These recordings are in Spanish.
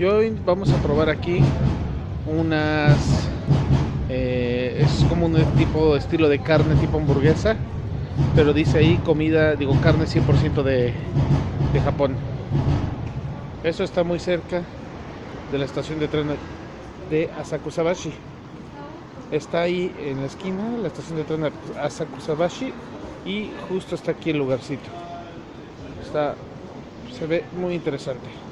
Y hoy vamos a probar aquí unas... eh, es como un tipo estilo de carne tipo hamburguesa, pero dice ahí comida, digo carne 100% de, de Japón. Eso está muy cerca de la estación de tren de Asakusabashi. Está ahí en la esquina, la estación de tren de Asakusabashi y justo está aquí el lugarcito. Está, se ve muy interesante.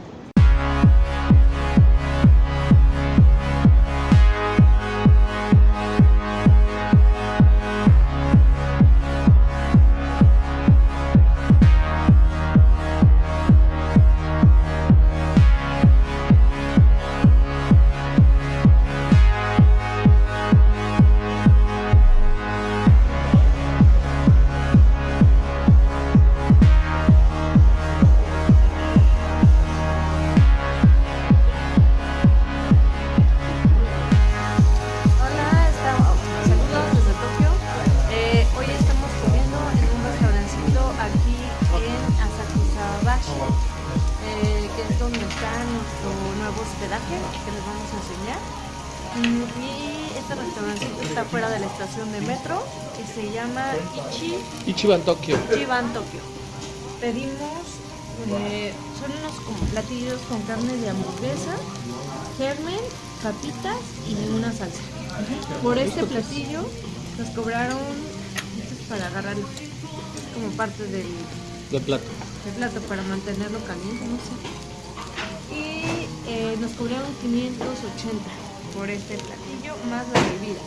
Está nuestro nuevo hospedaje que les vamos a enseñar. Y este restaurancito está fuera de la estación de metro que se llama Ichi Ichiban Tokyo. Chiban Tokyo. Pedimos, eh, son unos como platillos con carne de hamburguesa, germen, papitas y una salsa. Por este platillo nos cobraron esto es para agarrarlo, es como parte del, De plato. del plato para mantenerlo caliente, no sé. Eh, nos cobraron 580 por este platillo más la bebida.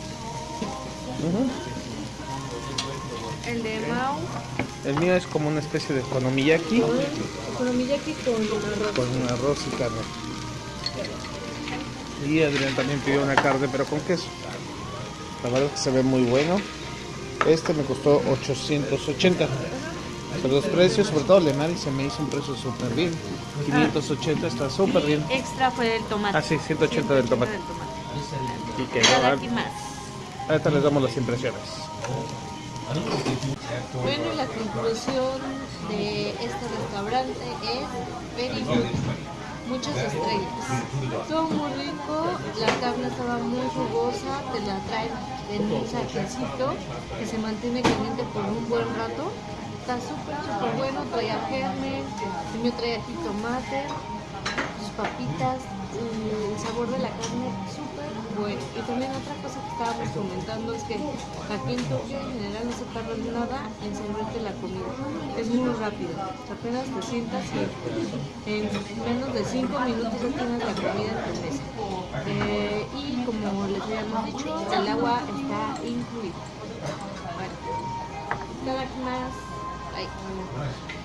El de Mao, El mío es como una especie de konomiyaki economiyaki con arroz. con un arroz y carne. Y Adrián también pidió una carne pero con queso. La verdad es que se ve muy bueno. Este me costó 880. Pero los precios, sobre todo Lemari, se me hizo un precio súper bien. 580 está súper bien. Extra fue el tomate. Ah, sí, 180 del tomate. Y que ahora- Itadakimasu. ahorita les damos las impresiones. Bueno, y la conclusión de este restaurante es very good. Muchas estrellas. Estuvo muy rico, la carne estaba muy jugosa, te la traen en un saquecito que se mantiene caliente por un buen rato. Está súper, súper bueno, traía germen, mío traía jitomate, sus papitas, el sabor de la carne súper bueno. Y también otra cosa que estábamos comentando es que aquí en Tokio en general no se tarda nada en servirte la comida. Es muy rápido. Apenas te sientas y en menos de 5 minutos ya tienes la comida en tu. Eh, y como les habíamos dicho, el agua está incluido. Bueno, cada más. はい。